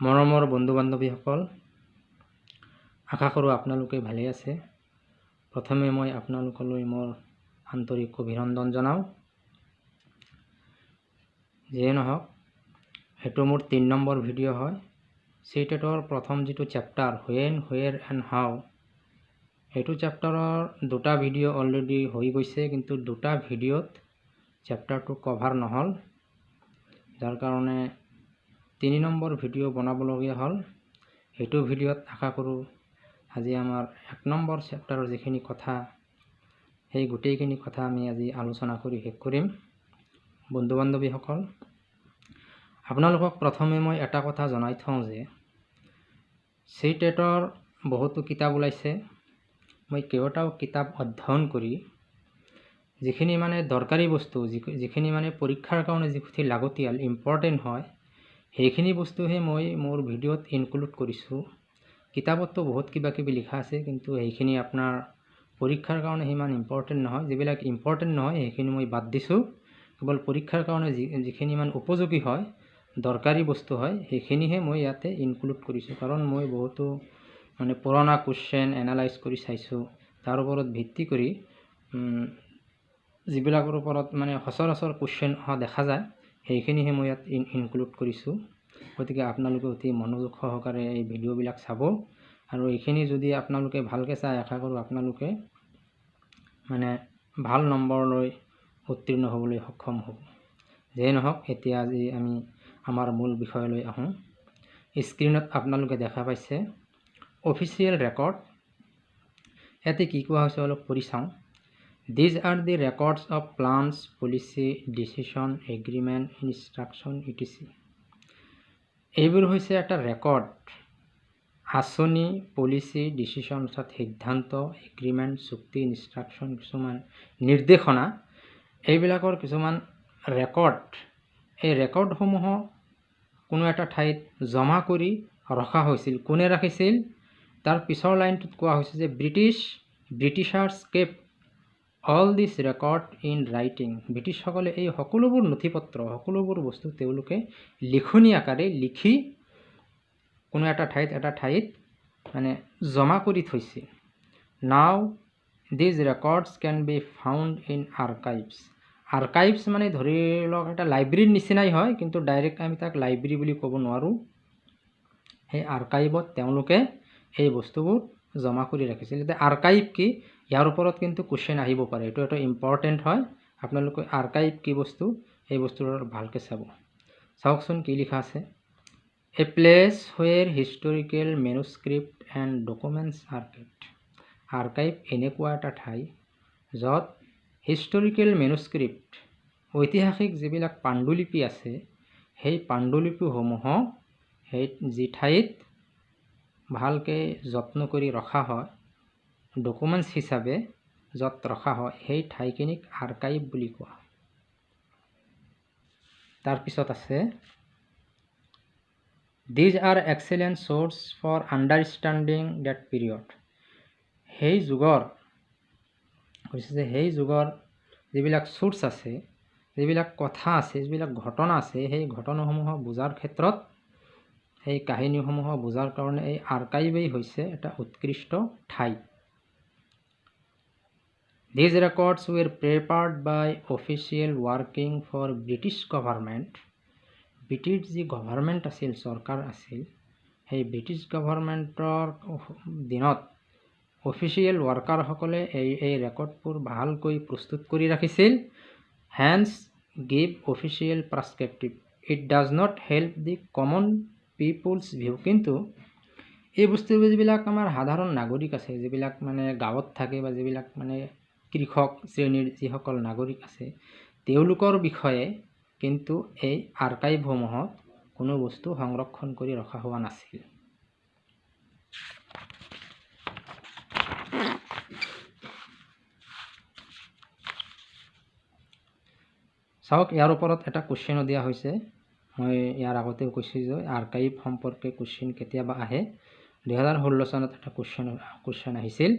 মৰমৰ বন্ধু বান্ধৱীসকল আশা কৰোঁ আপোনালোকে ভালে আছে। প্ৰথমে মই আপোনালোকলৈ মোৰ আন্তৰিক অভিনন্দন জনাওঁ। যিয়ে নহওক সেইটো মোৰ তিনি নম্বৰ ভিডিঅ' হয়। চিটেটৰ প্ৰথম যিটো chapter when where and how সেইটো চেপ্টাৰৰ দুটা ভিডিঅ' অলৰেডি হৈ গৈছে কিন্তু দুটা ভিডিঅ'ত চেপ্টাৰটো কভাৰ নহ'ল। যাৰ কাৰণে তিনি নম্বৰ ভিডিঅ' বনাবলগীয়া হ'ল। সেইটো ভিডিঅ'ত আশা কৰোঁ আজি আমাৰ এক নম্বৰ চেপ্টাৰৰ যিখিনি কথা সেই গোটেইখিনি কথা আমি আজি আলোচনা কৰি শেষ কৰিম। বন্ধু বান্ধৱীসকল আপোনালোকক প্ৰথমে মই এটা কথা জনাই থওঁ যে চি টেটৰ বহুতো কিতাপ ওলাইছে। মই কেইবাটাও কিতাপ অধ্যয়ন কৰি যিখিনি মানে দৰকাৰী বস্তু যিখিনি মানে পৰীক্ষাৰ কাৰণে যিখিনি লাগতিয়াল ইম্পৰ্টেণ্ট হয় সেইখিনি বস্তুহে মই মোৰ ভিডিঅ'ত ইনক্লুড কৰিছোঁ। কিতাপততো বহুত কিবা কিবি লিখা আছে কিন্তু সেইখিনি আপোনাৰ পৰীক্ষাৰ কাৰণে সিমান ইম্পৰ্টেণ্ট নহয়। যিবিলাক ইম্পৰ্টেণ্ট নহয় সেইখিনি মই বাদ দিছোঁ। কেৱল পৰীক্ষাৰ কাৰণে যি যিখিনি ইমান উপযোগী হয় দৰকাৰী বস্তু হয় সেইখিনিহে মই ইয়াতে ইনক্লুড কৰিছোঁ। কাৰণ মই বহুতো মানে পুৰণা কুৱেশ্যন এনালাইজ কৰি চাইছোঁ। তাৰ ওপৰত ভিত্তি কৰি যিবিলাকৰ ওপৰত মানে সচৰাচৰ কুৱেশ্যন অহা দেখা যায় সেইখিনিহে মই ইয়াত ইন ইনক্লুড কৰিছোঁ। গতিকে আপোনালোকে অতি মনোযোগ সহকাৰে এই ভিডিঅ'বিলাক চাব। আৰু এইখিনি যদি আপোনালোকে ভালকৈ চাই আশা কৰোঁ আপোনালোকে মানে ভাল নম্বৰলৈ উত্তীৰ্ণ হ'বলৈ সক্ষম হ'ব। যিয়ে নহওক এতিয়া আজি আমি আমাৰ মূল বিষয়লৈ আহোঁ। স্ক্ৰীণত আপোনালোকে দেখা পাইছে অফিচিয়েল ৰেকৰ্ড। ইয়াতে কি কোৱা হৈছে অলপ পঢ়ি চাওঁ। These are the records of plans policy decision agreement instruction etc এইবোৰ হৈছে এটা ৰেকৰ্ড। আঁচনি পলিচি ডিচিশ্যন অৰ্থাৎ সিদ্ধান্ত এগ্ৰিমেণ্ট চুক্তি ইনষ্ট্ৰাকশ্যন কিছুমান নিৰ্দেশনা। এইবিলাকৰ কিছুমান ৰেকৰ্ড। এই ৰেকৰ্ডসমূহক কোনো এটা ঠাইত জমা কৰি ৰখা হৈছিল। কোনে ৰাখিছিল? তাৰ পিছৰ লাইনটোত কোৱা হৈছে যে British Britishers kept all this record in writing ব্ৰিটিছসকলে এই সকলোবোৰ নথি পত্ৰ সকলোবোৰ বস্তু তেওঁলোকে লিখনি আকাৰে লিখি কোনো এটা ঠাইত এটা ঠাইত মানে জমা কৰি থৈছে। Now these records can be found in archives archives মানে ধৰি লওক এটা লাইব্ৰেৰীৰ নিচিনাই হয় কিন্তু ডাইৰেক্ট আমি তাক লাইব্ৰেৰী বুলি ক'ব নোৱাৰোঁ। সেই আৰ্কাইভত তেওঁলোকে এই বস্তুবোৰ জমা কৰি ৰাখিছিল এতিয়া আৰ্কাইভ কি? ইয়াৰ ওপৰত কিন্তু কুৱেশ্যন আহিব পাৰে। এইটো এটা ইম্পৰ্টেণ্ট হয়। আপোনালোকে আৰ্কাইভ কি বস্তু এই বস্তুটো ভালকৈ চাব। চাওকচোন কি লিখা আছে। A place where historical manuscript and documents are kept archive এনেকুৱা এটা ঠাই য'ত হিষ্টৰিকেল মেনুস্ক্ৰিপ্ট ঐতিহাসিক যিবিলাক পাণ্ডুলিপি আছে সেই পাণ্ডুলিপিসমূহক সেই যি ঠাইত ভালকৈ যত্ন কৰি ৰখা হয় ডকুমেণ্টছ হিচাপে য'ত ৰখা হয় সেই ঠাইখিনিক আৰ্কাইভ বুলি কোৱা তাৰপিছত আছে these are excellent source for understanding that period সেই যুগৰ কৈছে যে সেই যুগৰ যিবিলাক চ'ৰ্চ আছে যিবিলাক কথা আছে যিবিলাক ঘটনা আছে সেই ঘটনাসমূহক বুজাৰ ক্ষেত্ৰত সেই কাহিনীসমূহক বুজাৰ কাৰণে এই আৰ্কাইভেই হৈছে এটা উৎকৃষ্ট ঠাই। These records were prepared by official working for British government. British যি গভৰ্ণমেণ্ট আছিল চৰকাৰ আছিল সেই ব্ৰিটিছ গভৰ্ণমেণ্টৰ দিনত অফিচিয়েল ৱৰ্কাৰসকলে এই এই ৰেকৰ্ডবোৰ ভালকৈ প্ৰস্তুত কৰি ৰাখিছিল hence give official prescriptive it does not help the common people's view কিন্তু এই বস্তুবোৰ যিবিলাক আমাৰ সাধাৰণ নাগৰিক আছে যিবিলাক মানে গাঁৱত থাকে বা যিবিলাক মানে কৃষক শ্ৰেণীৰ যিসকল নাগৰিক আছে তেওঁলোকৰ বিষয়ে কিন্তু এই আৰ্কাইভসমূহত কোনো বস্তু সংৰক্ষণ কৰি ৰখা হোৱা নাছিল। চাওক ইয়াৰ ওপৰত এটা কুৱেশ্যনো দিয়া হৈছে। মই ইয়াৰ আগতেও কৈছোঁ যে আৰ্কাইভ সম্পৰ্কে কুৱেশ্যন কেতিয়াবা আহে। দুহেজাৰ ষোল্ল চনত এটা কুৱেশ্যন কুৱেশ্যন আহিছিল।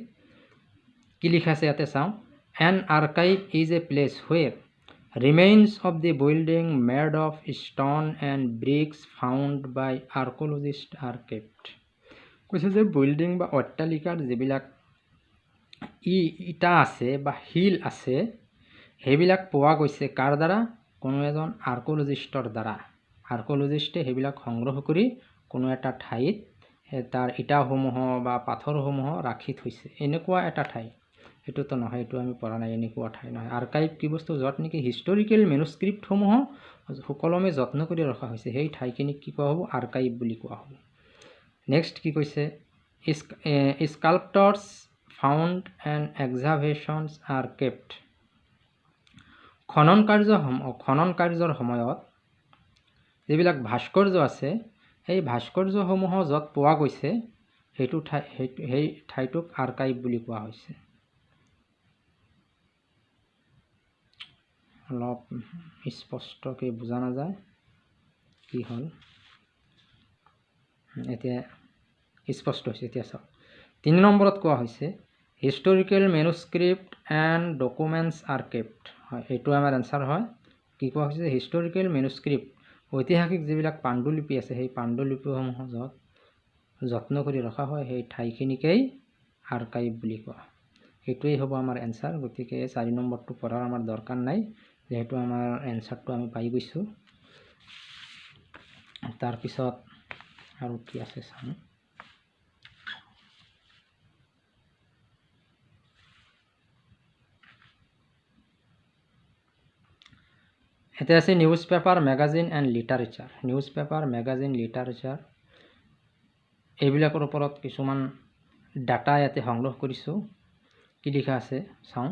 কি লিখা আছে ইয়াতে চাওঁ? An archive is a place where remains of the building made of stone and bricks found by archaeologist are kept কৈছে যে বিল্ডিং বা অট্টালিকাৰ যিবিলাক ই ইটা আছে বা শিল আছে সেইবিলাক পোৱা গৈছে কাৰ দ্বাৰা? কোনো এজন আৰ্কলজিষ্টৰ দ্বাৰা। আৰ্কলজিষ্টে সেইবিলাক সংগ্ৰহ কৰি কোনো এটা ঠাইত তাৰ ইটাসমূহ বা পাথৰসমূহ ৰাখি থৈছে। এনেকুৱা এটা ঠাই। সেইটোতো নহয় এইটো আমি পঢ়া নাই এনেকুৱা ঠাই নহয়। আৰ্কাইভ কি বস্তু য'ত নেকি হিষ্টৰিকেল মেনুস্ক্ৰিপ্টসমূহ সুকলমে যত্ন কৰি ৰখা হৈছে সেই ঠাইখিনিক কি কোৱা হ'ব? আৰ্কাইভ বুলি কোৱা হ'ব। নেক্সট কি কৈছে? Sculptures found and excavations are kept খনন কাৰ্য খনন কাৰ্যৰ সময়ত যিবিলাক ভাস্কৰ্য আছে সেই ভাস্কৰ্যসমূহ য'ত পোৱা গৈছে সেইটো ঠাই সেই ঠাইটোক আৰ্কাইভ বুলি কোৱা হৈছে। অলপ স্পষ্টকৈ বুজা নাযায় কি হ'ল। এতিয়া স্পষ্ট হৈছে এতিয়া চাওক। তিনি নম্বৰত কোৱা হৈছে historical manuscript and documents are kept হয় এইটো আমাৰ এনচাৰ হয়। কি কোৱা হৈছে হিষ্টৰিকেল মেনুস্ক্ৰিপ্ট ঐতিহাসিক যিবিলাক পাণ্ডুলিপি আছে সেই পাণ্ডুলিপিসমূহ য'ত যত্ন কৰি ৰখা হয় সেই ঠাইখিনিকেই আৰ্কাইভ বুলি কোৱা। সেইটোৱেই হ'ব আমাৰ এনচাৰ গতিকে চাৰি নম্বৰটো পঢ়াৰ আমাৰ দৰকাৰ নাই। যিহেতু আমাৰ এনচাৰটো আমি পাই গৈছোঁ। তাৰপিছত আৰু কি আছে চাওঁ। এতিয়া আছে newspaper magazine and literature newspaper magazine literature এইবিলাকৰ ওপৰত কিছুমান ডাটা ইয়াতে সংগ্ৰহ কৰিছোঁ। কি লিখা আছে চাওঁ।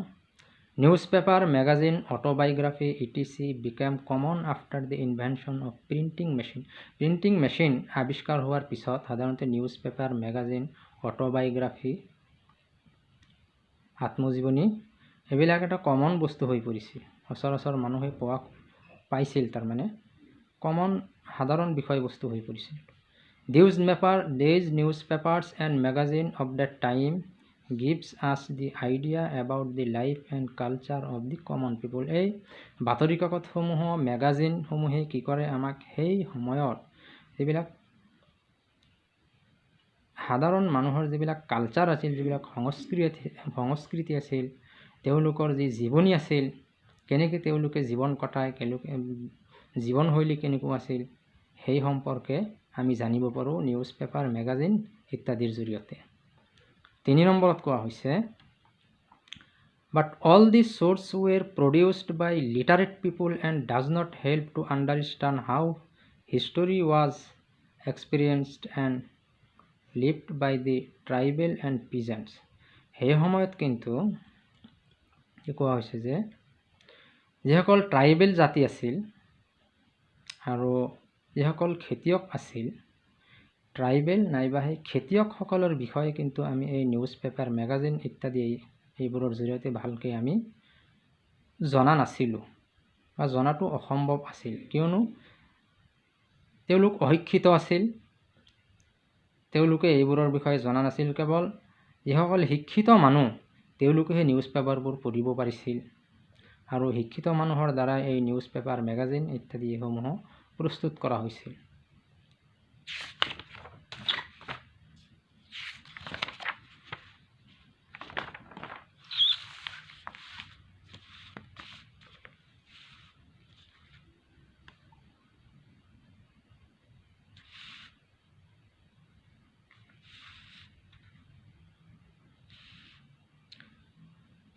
Newspaper magazine autobiography E T C became common after the invention of printing machine printing machine আৱিষ্কাৰ হোৱাৰ পিছত সাধাৰণতে নিউজ পেপাৰ মেগাজিন অট'বায়োগ্ৰাফি আত্মজীৱনী এইবিলাক এটা কমন বস্তু হৈ পৰিছিল সচৰাচৰ মানুহে পোৱা পাইছিল তাৰমানে কমন সাধাৰণ বিষয়বস্তু হৈ পৰিছিল these paper these newspapers and magazine of the time gives us the idea about the life and culture of the common people এই বাতৰি কাকতসমূহ মেগাজিনসমূহে কি কৰে আমাক সেই সময়ত যিবিলাক সাধাৰণ মানুহৰ যিবিলাক কালচাৰ আছিল যিবিলাক সংস্কৃতি সংস্কৃতি আছিল তেওঁলোকৰ যি জীৱনী আছিল কেনেকৈ তেওঁলোকে জীৱন কটায় কেনেকৈ জীৱনশৈলী কেনেকুৱা আছিল সেই সম্পৰ্কে আমি জানিব পাৰোঁ নিউজ পেপাৰ মেগাজিন ইত্যাদিৰ জৰিয়তে। তিনি নম্বৰত কোৱা হৈছে but all the sources were produced by literate people and does not help to understand how history was experienced and lived by the tribal and peasants সেই সময়ত কিন্তু কোৱা হৈছে যে যিসকল ট্ৰাইবেল জাতি আছিল আৰু যিসকল খেতিয়ক আছিল ট্ৰাইবেল নাইবা সেই খেতিয়কসকলৰ বিষয়ে কিন্তু আমি এই নিউজ পেপাৰ মেগাজিন ইত্যাদি এইবোৰৰ জৰিয়তে ভালকৈ আমি জনা নাছিলোঁ বা জনাটো অসম্ভৱ আছিল। কিয়নো তেওঁলোক অশিক্ষিত আছিল তেওঁলোকে এইবোৰৰ বিষয়ে জনা নাছিল। কেৱল যিসকল শিক্ষিত মানুহ তেওঁলোকেহে নিউজ পেপাৰবোৰ পঢ়িব পাৰিছিল আৰু শিক্ষিত মানুহৰ দ্বাৰা এই নিউজ পেপাৰ মেগাজিন ইত্যাদি এইসমূহ প্ৰস্তুত কৰা হৈছিল।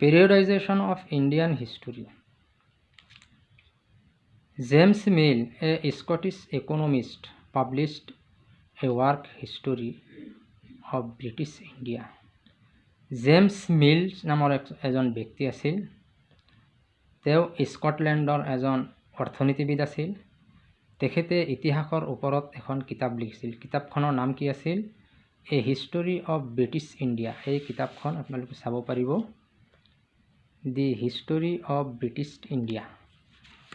Periodization of Indian history. James Mill, a Scottish economist, published a work history of British India. James Mills নামৰ এজন ব্যক্তি আছিল। তেওঁ স্কটলেণ্ডৰ এজন অৰ্থনীতিবিদ আছিল। তেখেতে ইতিহাসৰ ওপৰত এখন কিতাপ লিখিছিল। কিতাপখনৰ নাম কি আছিল? A history of British India. এই কিতাপখন আপোনালোকে চাব পাৰিব। The history of British India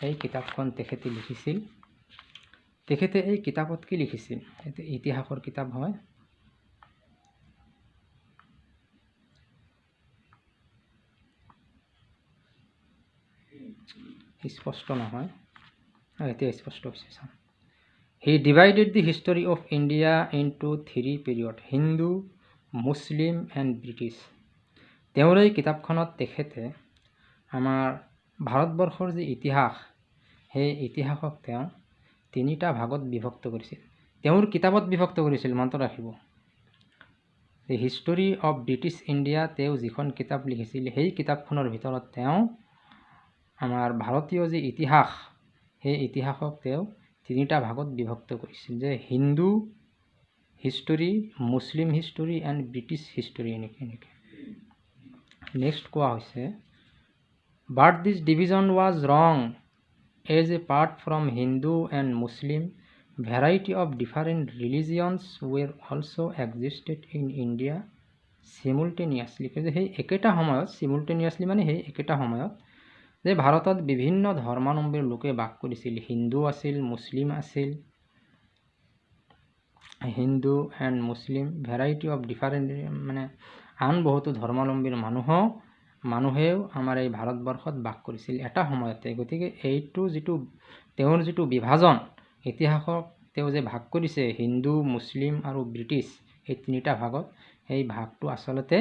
এই কিতাপখন তেখেতে লিখিছিল। তেখেতে এই কিতাপত কি লিখিছিল? এইটো ইতিহাসৰ কিতাপ হয়। স্পষ্ট নহয়। এতিয়া স্পষ্ট হৈছে চাওঁ he divided the history of India into three period Hindu Muslim and British তেওঁৰ এই কিতাপখনত তেখেতে আমাৰ ভাৰতবৰ্ষৰ যি ইতিহাস সেই ইতিহাসক তেওঁ তিনিটা ভাগত বিভক্ত কৰিছিল। তেওঁৰ কিতাপত বিভক্ত কৰিছিল মনত ৰাখিব। The history of British India তেওঁ যিখন কিতাপ লিখিছিল সেই কিতাপখনৰ ভিতৰত তেওঁ আমাৰ ভাৰতীয় যি ইতিহাস সেই ইতিহাসক তেওঁ তিনিটা ভাগত বিভক্ত কৰিছিল। যে Hindu history Muslim history and British history এনেকৈ এনেকৈ। নেক্সট কোৱা হৈছে but this division was wrong as apart from Hindu and Muslim variety of different religions were also' existed in India simultaneously যে সেই একেটা সময়ত চিমুলটেনিয়াছলি মানে সেই একেটা সময়ত যে ভাৰতত বিভিন্ন ধৰ্মাৱলম্বীৰ লোকে বাস কৰিছিল। হিন্দু আছিল মুছলিম আছিল Hindu and Muslim variety of different মানে আন বহুতো ধৰ্মাৱলম্বীৰ মানুহো মানুহেও আমাৰ এই ভাৰতবৰ্ষত বাস কৰিছিল। এটা সময়তে গতিকে এইটো যিটো তেওঁৰ যিটো বিভাজন ইতিহাসক তেওঁ যে ভাগ কৰিছে হিন্দু মুছলিম আৰু ব্ৰিটিছ এই তিনিটা ভাগত সেই ভাগটো আচলতে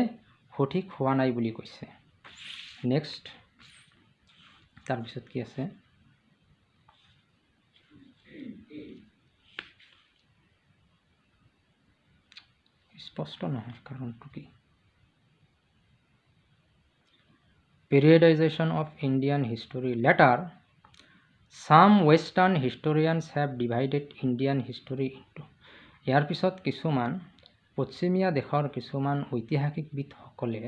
সঠিক হোৱা নাই বুলি কৈছে। নেক্সট। তাৰপিছত কি আছে? স্পষ্ট নহয় কাৰণটো কি? Periodization of Indian history. Later, some Western historians have divided Indian history into ইয়াৰ পিছত কিছুমান পশ্চিমীয়া দেশৰ কিছুমান ঐতিহাসিকবিদসকলে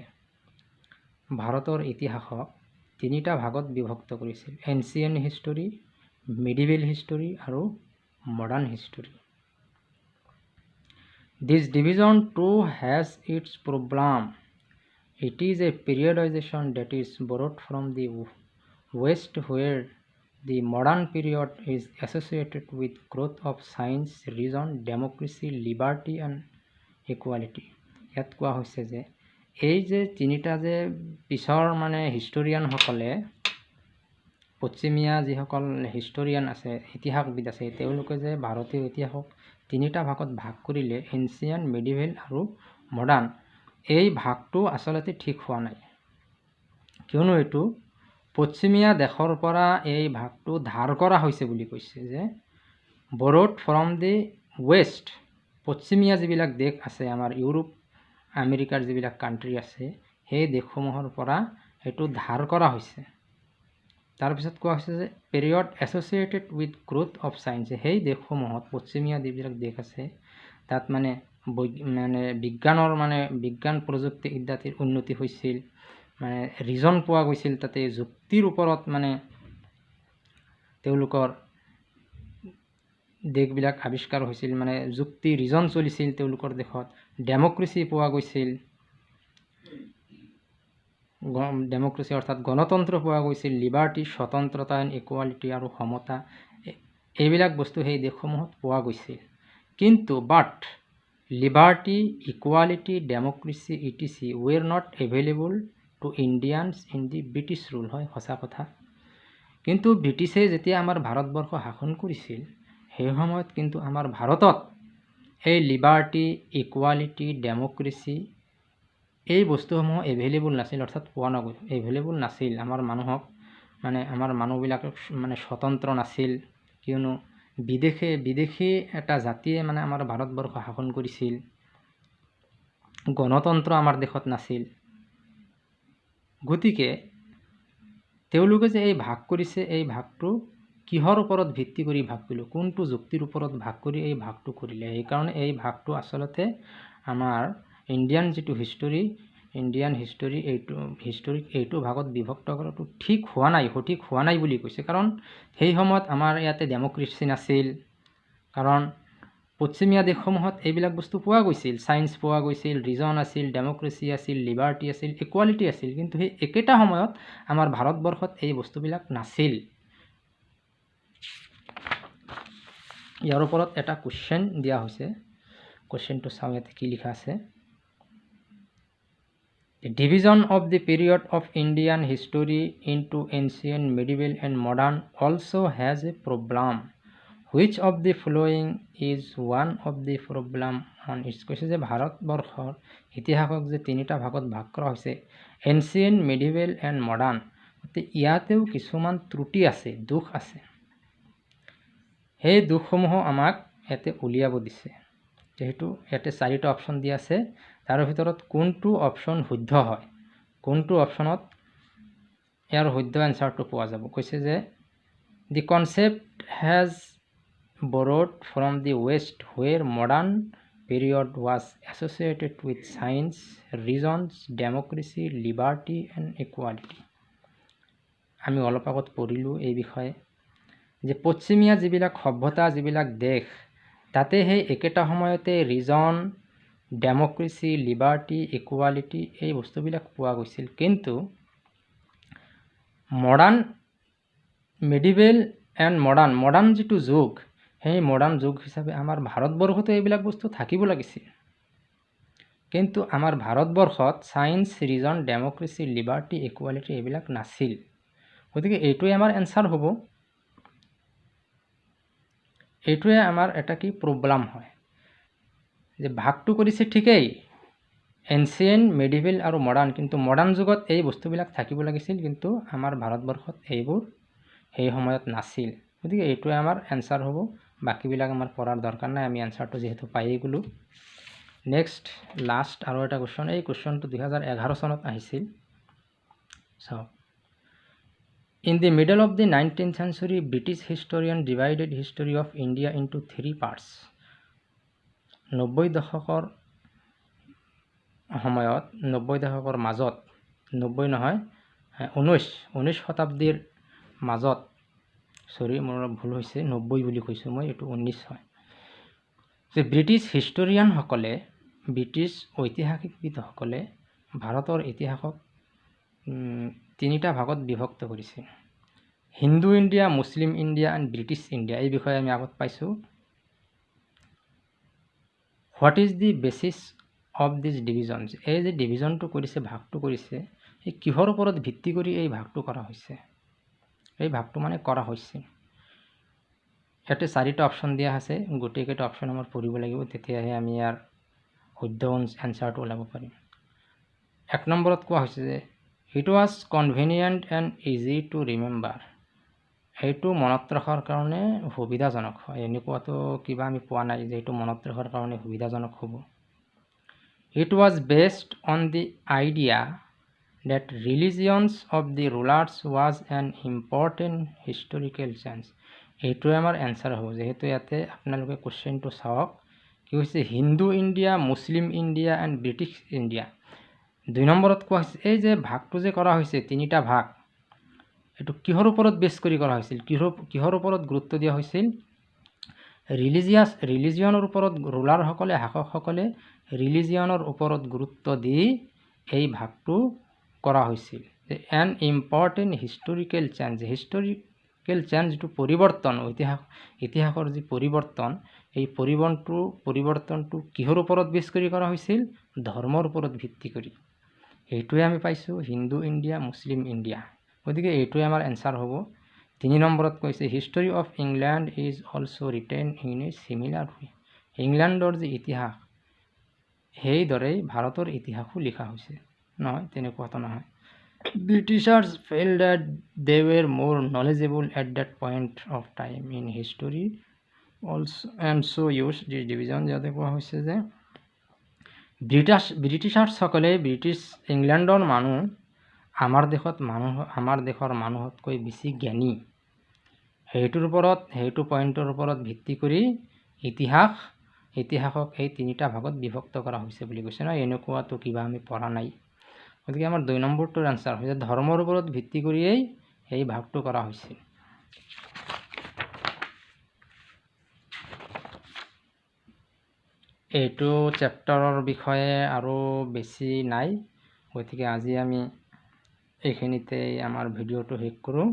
ভাৰতৰ ইতিহাসক তিনিটা ভাগত বিভক্ত কৰিছিল এনচিয়েণ্ট হিষ্টৰী মিডিভেল হিষ্টৰী আৰু modern history this division too has its problem It is a periodization that is borrowed from the West where the modern period is associated with growth of science, reason, democracy, liberty and equality. ইয়াত কোৱা হৈছে যে এই যে তিনিটা যে পিছৰ মানে হিষ্টৰিয়ানসকলে পশ্চিমীয়া যিসকল হিষ্টৰিয়ান আছে ইতিহাসবিদ আছে তেওঁলোকে যে ভাৰতীয় ইতিহাসক তিনিটা ভাগত ভাগ কৰিলে এনচিয়ান মেডিভেল আৰু মডাৰ্ণ এই ভাগটো আচলতে ঠিক হোৱা নাই। কিয়নো এইটো পশ্চিমীয়া দেশৰ পৰা এই ভাগটো ধাৰ কৰা হৈছে বুলি কৈছে যে বৰোড ফ্ৰম দি ৱেষ্ট পশ্চিমীয়া যিবিলাক দেশ আছে আমাৰ ইউৰোপ আমেৰিকাৰ যিবিলাক কাণ্ট্ৰি আছে সেই দেশসমূহৰ পৰা এইটো ধাৰ কৰা হৈছে। তাৰপিছত কোৱা হৈছে যে period associated with growth of science সেই দেশসমূহত পশ্চিমীয়া যিবিলাক দেশ আছে তাত মানে মানে বিজ্ঞানৰ মানে বিজ্ঞান প্ৰযুক্তি ইত্যাদিৰ উন্নতি হৈছিল মানে ৰিজন পোৱা গৈছিল তাতে যুক্তিৰ ওপৰত মানে তেওঁলোকৰ দেশবিলাক আৱিষ্কাৰ হৈছিল মানে যুক্তি ৰিজন চলিছিল তেওঁলোকৰ দেশত। ডেমক্ৰেচি পোৱা গৈছিল ডেমক্ৰেচি অৰ্থাৎ গণতন্ত্ৰ পোৱা গৈছিল লিবাৰ্টি স্বতন্ত্ৰতা এণ্ড ইকুৱালিটি আৰু সমতা এইবিলাক বস্তু সেই দেশসমূহত পোৱা গৈছিল। কিন্তু but liberty equality democracy etc were not available to Indians in the British rule হয় সঁচা কথা। কিন্তু ব্ৰিটিছে যেতিয়া আমাৰ ভাৰতবৰ্ষ শাসন কৰিছিল সেই সময়ত কিন্তু আমাৰ ভাৰতত এই লিবাৰ্টি ইকুৱালিটি ডেমক্ৰেচি এই বস্তুসমূহ এভেইলেবল নাছিল অৰ্থাৎ পোৱা নগ'ল। এভেইলেবল নাছিল। আমাৰ মানুহক মানে আমাৰ মানুহবিলাক মানে স্বতন্ত্ৰ নাছিল। কিয়নো বিদেশে বিদেশী এটা জাতিয়ে মানে আমাৰ ভাৰতবৰ্ষ শাসন কৰিছিল। গণতন্ত্ৰ আমাৰ দেশত নাছিল। গতিকে তেওঁলোকে যে এই ভাগ কৰিছে এই ভাগটো কিহৰ ওপৰত ভিত্তি কৰি ভাগ কৰিলোঁ কোনটো যুক্তিৰ ওপৰত ভাগ কৰি এই ভাগটো কৰিলে সেইকাৰণে এই ভাগটো আচলতে আমাৰ ইণ্ডিয়ান যিটো হিষ্টৰী ইণ্ডিয়ান হিষ্টৰী এইটো হিষ্টৰীক এইটো ভাগত বিভক্ত কৰাটো ঠিক হোৱা নাই সঠিক হোৱা নাই বুলি কৈছে। কাৰণ সেই সময়ত আমাৰ ইয়াতে ডেমক্ৰেচি নাছিল কাৰণ পশ্চিমীয়া দেশসমূহত এইবিলাক বস্তু পোৱা গৈছিল। ছায়েন্স পোৱা গৈছিল ৰিজন আছিল ডেমক্ৰেচি আছিল লিবাৰ্টি আছিল ইকুৱালিটি আছিল। কিন্তু সেই একেটা সময়ত আমাৰ ভাৰতবৰ্ষত এই বস্তুবিলাক নাছিল। ইয়াৰ ওপৰত এটা কুৱেশ্যন দিয়া হৈছে। কুৱেশ্যনটো চাওঁ ইয়াতে কি লিখা আছে। Division of the period of Indian history into ancient medieval and modern also' has a problem which of the following is one of the problem on this কৈছে যে ভাৰতবৰ্ষৰ ইতিহাসক যে তিনিটা ভাগত ভাগ কৰা হৈছে এনচিয়েণ্ট মেডিভেল এণ্ড মডাৰ্ণ গতিকে ইয়াতেও কিছুমান ত্ৰুটি আছে দুখ আছে। সেই দুখসমূহো আমাক ইয়াতে উলিয়াব দিছে। যিহেতু ইয়াতে চাৰিটা অপশ্যন দি আছে। তাৰে ভিতৰত কোনটো অপশ্যন শুদ্ধ হয়? কোনটো অপশ্যনত ইয়াৰ শুদ্ধ এনচাৰটো পোৱা যাব? কৈছে যে the concept has borrowed from the west where modern period was associated with science reasons democracy liberty and equality. আমি অলপ আগত পঢ়িলোঁ এই বিষয়ে। যে পশ্চিমীয়া যিবিলাক সভ্যতা যিবিলাক দেশ তাতে সেই একেটা সময়তে ৰিজন ডেমক্ৰেচি লিবাৰ্টি ইকুৱালিটি এই বস্তুবিলাক পোৱা গৈছিল। কিন্তু modern medieval and modern modern যিটো যুগ সেই মডাৰ্ণ যুগ হিচাপে আমাৰ ভাৰতবৰ্ষতো এইবিলাক বস্তু থাকিব লাগিছিল। কিন্তু আমাৰ ভাৰতবৰ্ষত science reason democracy liberty equality এইবিলাক নাছিল। গতিকে এইটোৱে আমাৰ এনচাৰ হ'ব। এইটোৱে আমাৰ এটা কি প্ৰব্লেম হয়? যে ভাগটো কৰিছে ঠিকেই এনচিয়েণ্ট মেডিভেল আৰু মডাৰ্ণ কিন্তু মডাৰ্ণ যুগত এই বস্তুবিলাক থাকিব লাগিছিল কিন্তু আমাৰ ভাৰতবৰ্ষত এইবোৰ সেই সময়ত নাছিল। গতিকে এইটোৱে আমাৰ এনচাৰ হ'ব। বাকীবিলাক আমাৰ পঢ়াৰ দৰকাৰ নাই আমি এনচাৰটো যিহেতু পায়েই গ'লোঁ। নেক্সট লাষ্ট আৰু এটা কুৱেশ্যন এই কুৱেশ্যনটো দুহেজাৰ এঘাৰ চনত আহিছিল। চাওক In the middle of the 19th century, British historian divided history of India into three parts. নব্বৈ দশকৰ সময়ত নব্বৈ দশকৰ মাজত নব্বৈ নহয় ঊনৈছ ঊনৈছ শতাব্দীৰ মাজত চৰি মোৰ ভুল হৈছে নব্বৈ বুলি কৈছোঁ মই এইটো ঊনৈছ হয়। যে ব্ৰিটিছ হিষ্টৰিয়ানসকলে ব্ৰিটিছ ঐতিহাসিকবিদসকলে ভাৰতৰ ইতিহাসক তিনিটা ভাগত বিভক্ত কৰিছে। Hindu India Muslim India and British India এই বিষয়ে আমি আগত পাইছোঁ। What is the basis of this divisions? এই যে ডিভিজনটো কৰিছে ভাগটো কৰিছে এই কিহৰ ওপৰত ভিত্তি কৰি এই ভাগটো কৰা হৈছে? এই ভাগটো মানে কৰা হৈছে। ইয়াতে চাৰিটা অপশ্যন দিয়া আছে গোটেইকেইটা অপশ্যন আমাৰ পঢ়িব লাগিব তেতিয়াহে আমি ইয়াৰ শুদ্ধ এনচাৰটো ওলাব পাৰিম। এক নম্বৰত কোৱা হৈছে যে it was convenient and easy to remember সেইটো মনত ৰখাৰ কাৰণে সুবিধাজনক হয়। এনেকুৱাতো কিবা আমি পোৱা নাই যে এইটো মনত ৰখাৰ কাৰণে সুবিধাজনক হ'ব। It was based on the idea that religions of the rulers was an important historical change এইটোৱে আমাৰ এনচাৰ হ'ব। যিহেতু ইয়াতে আপোনালোকে কুৱেশ্যনটো চাওক কি হৈছে? Hindu India Muslim India and British India. দুই নম্বৰত কোৱা হৈছে এই যে ভাগটো যে কৰা হৈছে তিনিটা ভাগ। এইটো কিহৰ ওপৰত বেছ কৰি কৰা হৈছিল? কিহৰ কিহৰ ওপৰত গুৰুত্ব দিয়া হৈছিল? ৰিলিজিয়াছ ৰিলিজিয়নৰ ওপৰত ৰুলাৰসকলে শাসকসকলে ৰিলিজিয়নৰ ওপৰত গুৰুত্ব দি এই ভাগটো কৰা হৈছিল। An important historical change historical change যিটো পৰিৱৰ্তন ইতিহাস ইতিহাসৰ যি পৰিৱৰ্তন এই পৰিৱৰ্তনটো পৰিৱৰ্তনটো কিহৰ ওপৰত বেছ কৰি কৰা হৈছিল? ধৰ্মৰ ওপৰত ভিত্তি কৰি। এইটোৱে আমি পাইছোঁ হিন্দু ইণ্ডিয়া মুছলিম ইণ্ডিয়া। গতিকে এইটোৱে আমাৰ এনচাৰ হ'ব। তিনি নম্বৰত কৈছে history of England is also' written in a similar way ইংলেণ্ডৰ যি ইতিহাস সেইদৰেই ভাৰতৰ ইতিহাসো লিখা হৈছে। নহয় তেনেকুৱাতো নহয়। Britishers fail that they were more knowledgeable at that point of time in history also and so' use this division ইয়াতে কোৱা হৈছে যে ব্ৰিটাছ ব্ৰিটিছাৰ্ছসকলে ব্ৰিটিছ ইংলেণ্ডৰ মানুহ আমাৰ দেশত মানুহ আমাৰ দেশৰ মানুহতকৈ বেছি জ্ঞানী। সেইটোৰ ওপৰত সেইটো পইণ্টৰ ওপৰত ভিত্তি কৰি ইতিহাস ইতিহাসক এই তিনিটা ভাগত বিভক্ত কৰা হৈছে বুলি কৈছে ন এনেকুৱাতো কিবা আমি পঢ়া নাই। গতিকে আমাৰ দুই নম্বৰটোৰ এনচাৰ হৈছে ধৰ্মৰ ওপৰত ভিত্তি কৰিয়েই এই ভাগটো কৰা হৈছিল এইটো চেপ্টাৰৰ বিষয়ে আৰু বেছি নাই গতিকে আজি আমি এইখিনিতে আমাৰ ভিডিঅ'টো শেষ কৰোঁ।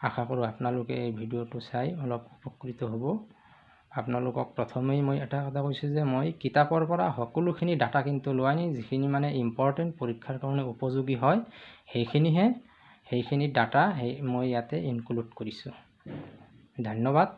আশা কৰোঁ আপোনালোকে এই ভিডিঅ'টো চাই অলপ উপকৃত হ'ব। আপোনালোকক প্ৰথমেই মই এটা কথা কৈছোঁ যে মই কিতাপৰ পৰা সকলোখিনি ডাটা কিন্তু লোৱাই নাই যিখিনি মানে ইম্পৰ্টেণ্ট পৰীক্ষাৰ কাৰণে উপযোগী হয় সেইখিনিহে সেইখিনি ডাটা সেই মই ইয়াতে ইনক্লুড কৰিছোঁ। ধন্যবাদ।